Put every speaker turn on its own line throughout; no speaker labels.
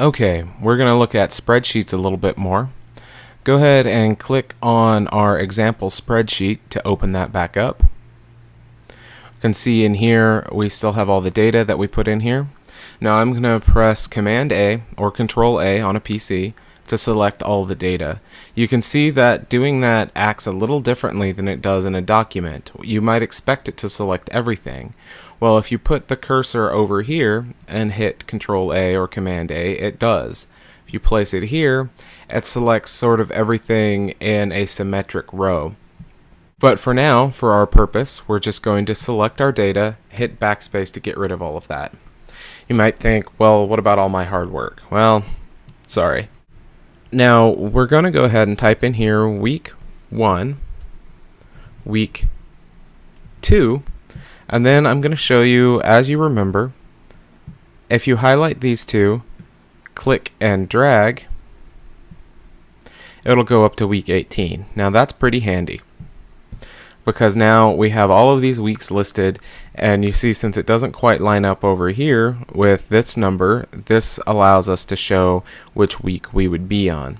Okay, we're going to look at spreadsheets a little bit more. Go ahead and click on our example spreadsheet to open that back up. You can see in here we still have all the data that we put in here. Now I'm going to press Command A or Control A on a PC to select all the data. You can see that doing that acts a little differently than it does in a document. You might expect it to select everything. Well, if you put the cursor over here and hit Control A or Command A, it does. If you place it here, it selects sort of everything in a symmetric row. But for now, for our purpose, we're just going to select our data, hit backspace to get rid of all of that. You might think, well, what about all my hard work? Well, sorry. Now, we're going to go ahead and type in here week 1, week 2, and then I'm going to show you, as you remember, if you highlight these two, click and drag, it'll go up to week 18. Now that's pretty handy because now we have all of these weeks listed and you see since it doesn't quite line up over here with this number this allows us to show which week we would be on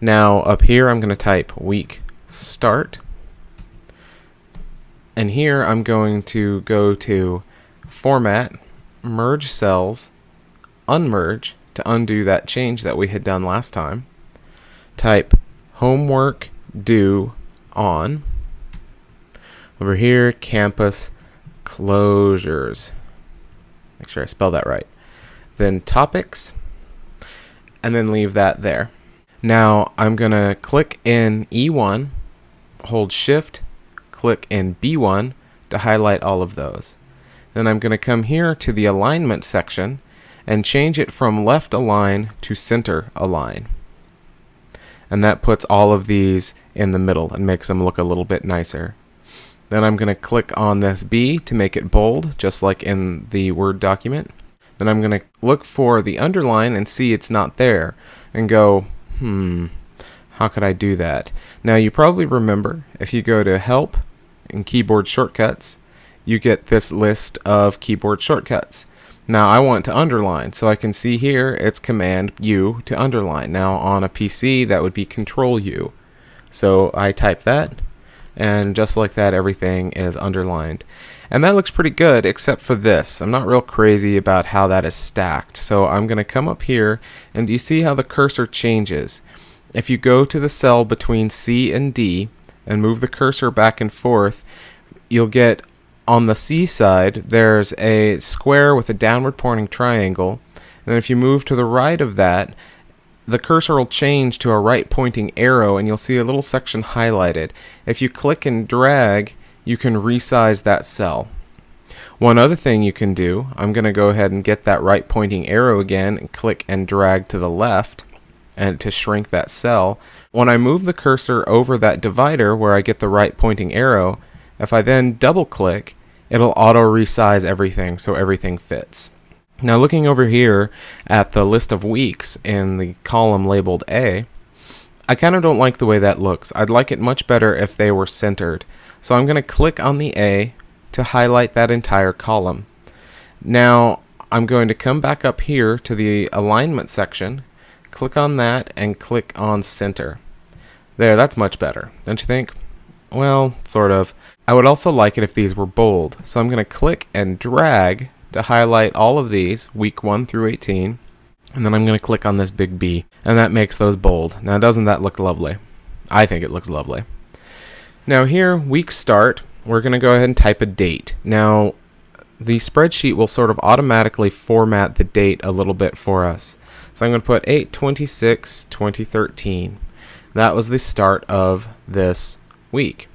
now up here I'm going to type week start and here I'm going to go to Format, Merge Cells, Unmerge to undo that change that we had done last time. Type Homework Due On. Over here, Campus Closures. Make sure I spell that right. Then Topics, and then leave that there. Now I'm to click in E1, hold Shift, click in B1 to highlight all of those. Then I'm to come here to the alignment section and change it from left align to center align. And that puts all of these in the middle and makes them look a little bit nicer. Then I'm going to click on this B to make it bold, just like in the Word document. Then I'm going to look for the underline and see it's not there and go, hmm, how could I do that? Now you probably remember if you go to Help and keyboard shortcuts, you get this list of keyboard shortcuts. Now I want to underline, so I can see here it's Command U to underline. Now on a PC that would be Control U. So I type that, and just like that everything is underlined. And that looks pretty good except for this. I'm not real crazy about how that is stacked. So I'm going to come up here and you see how the cursor changes. If you go to the cell between C and D, and move the cursor back and forth, you'll get on the C side, there's a square with a downward pointing triangle. And if you move to the right of that, the cursor will change to a right pointing arrow and you'll see a little section highlighted. If you click and drag, you can resize that cell. One other thing you can do, I'm going to go ahead and get that right pointing arrow again and click and drag to the left and to shrink that cell. When I move the cursor over that divider where I get the right pointing arrow, if I then double click, it'll auto resize everything so everything fits. Now looking over here at the list of weeks in the column labeled A, I kind of don't like the way that looks. I'd like it much better if they were centered. So I'm going to click on the A to highlight that entire column. Now I'm going to come back up here to the alignment section click on that and click on center. There, that's much better, don't you think? Well, sort of. I would also like it if these were bold, so I'm going to click and drag to highlight all of these, week 1 through 18, and then I'm going to click on this big B, and that makes those bold. Now, doesn't that look lovely? I think it looks lovely. Now here, week start, we're going to go ahead and type a date. Now, the spreadsheet will sort of automatically format the date a little bit for us. So I'm going to put 826 2013. That was the start of this week.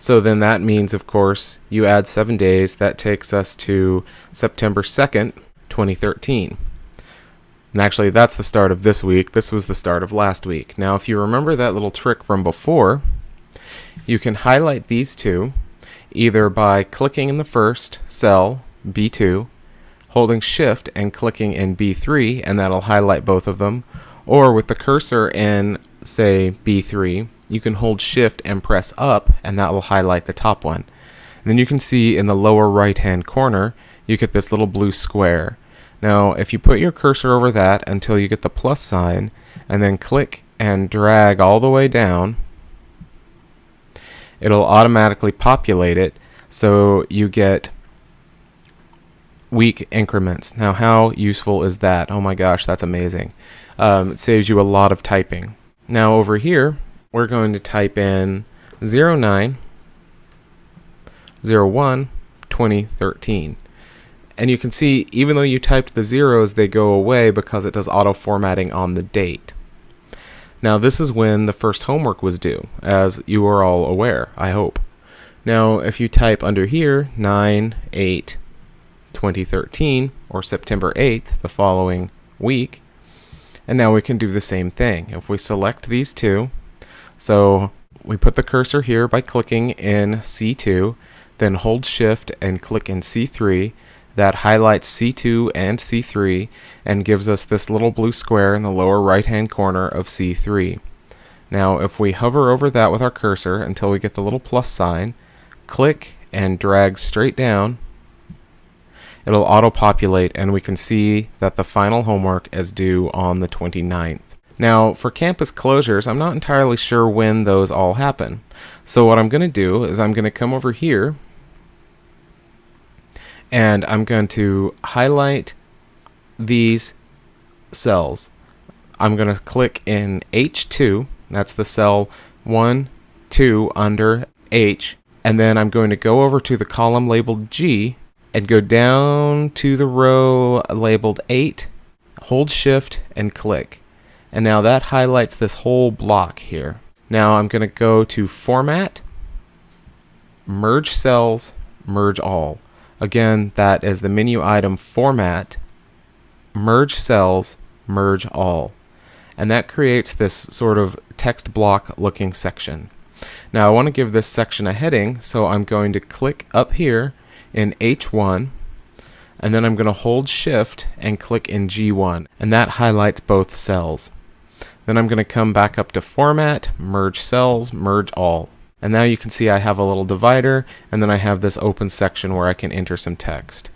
So then that means, of course, you add seven days. That takes us to September 2nd, 2013. And actually, that's the start of this week. This was the start of last week. Now, if you remember that little trick from before, you can highlight these two either by clicking in the first cell, B2, holding shift and clicking in B3 and that'll highlight both of them or with the cursor in say B3 you can hold shift and press up and that will highlight the top one and then you can see in the lower right hand corner you get this little blue square Now, if you put your cursor over that until you get the plus sign, and then click and drag all the way down, it'll automatically populate it so you get week increments. Now, how useful is that? Oh my gosh, that's amazing. Um, it saves you a lot of typing. Now, over here, we're going to type in 09 01 2013. And you can see, even though you typed the zeros, they go away because it does auto formatting on the date. Now, this is when the first homework was due, as you are all aware, I hope. Now, if you type under here, 9 8 2013, or September 8th, the following week, and now we can do the same thing. If we select these two, so we put the cursor here by clicking in C2, then hold shift and click in C3. That highlights C2 and C3 and gives us this little blue square in the lower right hand corner of C3. Now if we hover over that with our cursor until we get the little plus sign, click and drag straight down, it'll auto-populate and we can see that the final homework is due on the 29th. Now, for campus closures, I'm not entirely sure when those all happen. So what I'm going to do is I'm going to come over here and I'm going to highlight these cells. I'm going to click in H2, that's the cell 1, 2 under H, and then I'm going to go over to the column labeled G and go down to the row labeled 8, hold shift and click. And now that highlights this whole block here. Now I'm going to go to Format, Merge Cells, Merge All. Again, that is the menu item format, merge cells, merge all. And that creates this sort of text block looking section. Now I want to give this section a heading, so I'm going to click up here in H1, and then I'm going to hold shift and click in G1, and that highlights both cells. Then I'm going to come back up to Format, Merge Cells, Merge All. And now you can see I have a little divider, and then I have this open section where I can enter some text.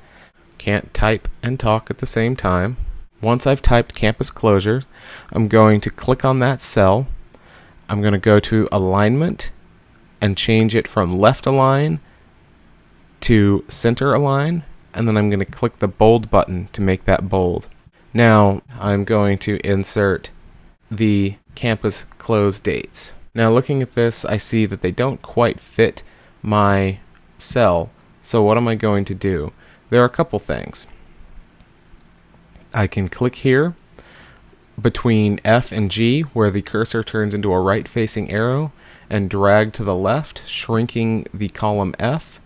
Can't type and talk at the same time. Once I've typed campus closure, I'm going to click on that cell. I'm going to go to alignment and change it from left align to center align, and then I'm going to click the bold button to make that bold. Now I'm going to insert the campus close dates. Now looking at this, I see that they don't quite fit my cell. So what am I going to do? There are a couple things. I can click here between F and G where the cursor turns into a right facing arrow and drag to the left, shrinking the column F.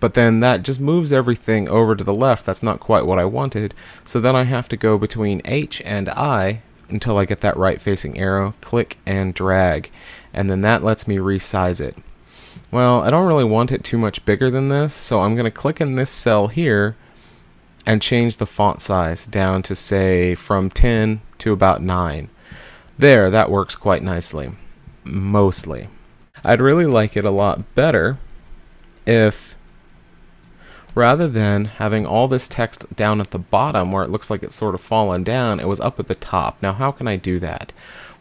But then that just moves everything over to the left. That's not quite what I wanted. So then I have to go between H and I until I get that right facing arrow, click and drag, and then that lets me resize it. Well, I don't really want it too much bigger than this, so I'm going to click in this cell here and change the font size down to say from 10 to about 9. There, that works quite nicely. Mostly. I'd really like it a lot better if rather than having all this text down at the bottom where it looks like it's sort of fallen down, it was up at the top. Now how can I do that?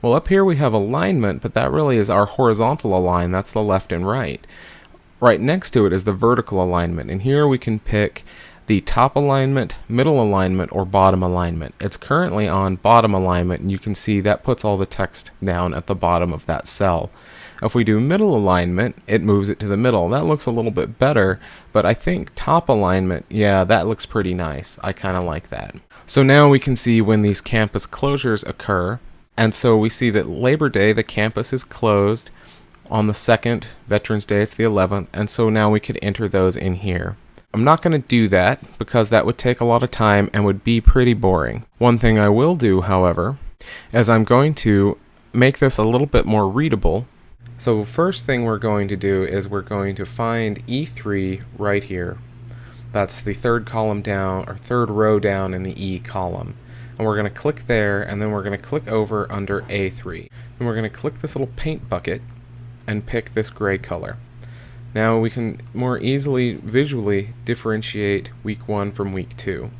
Well up here we have alignment, but that really is our horizontal align, that's the left and right. Right next to it is the vertical alignment, and here we can pick the top alignment, middle alignment, or bottom alignment. It's currently on bottom alignment, and you can see that puts all the text down at the bottom of that cell. If we do middle alignment, it moves it to the middle. That looks a little bit better, but I think top alignment, yeah, that looks pretty nice. I kind of like that. So now we can see when these campus closures occur. And so we see that Labor Day, the campus is closed. On the 2nd, Veterans Day, it's the 11th. And so now we could enter those in here. I'm not going to do that because that would take a lot of time and would be pretty boring. One thing I will do, however, is I'm going to make this a little bit more readable so first thing we're going to do is we're going to find E3 right here. That's the third column down, or third row down in the E column. And we're going to click there, and then we're going to click over under A3. And we're going to click this little paint bucket and pick this gray color. Now we can more easily visually differentiate week 1 from week 2.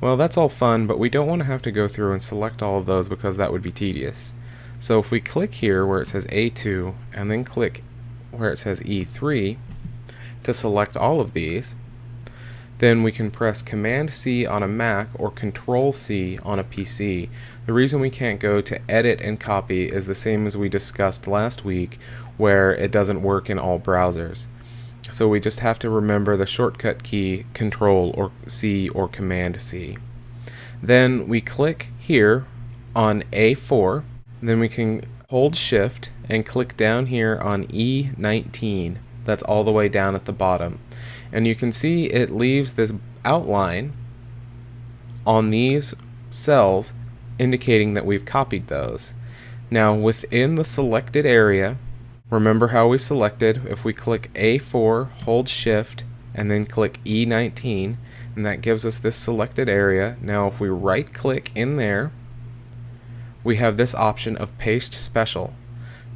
Well, that's all fun, but we don't want to have to go through and select all of those because that would be tedious. So if we click here where it says A2 and then click where it says E3 to select all of these, then we can press Command C on a Mac or Control C on a PC. The reason we can't go to edit and copy is the same as we discussed last week where it doesn't work in all browsers. So we just have to remember the shortcut key Control or C or Command C. Then we click here on A4, then we can hold Shift and click down here on E19. That's all the way down at the bottom. And you can see it leaves this outline on these cells indicating that we've copied those. Now within the selected area, remember how we selected, if we click A4, hold shift, and then click E19, and that gives us this selected area. Now if we right click in there, we have this option of paste special.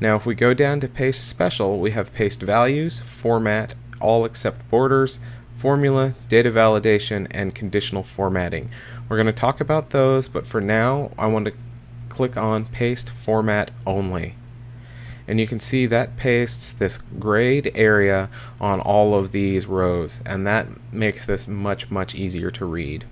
Now if we go down to paste special, we have paste values, format, all except borders, formula, data validation, and conditional formatting. We're going to talk about those, but for now, I want to click on Paste Format Only. And you can see that pastes this grayed area on all of these rows, and that makes this much, much easier to read.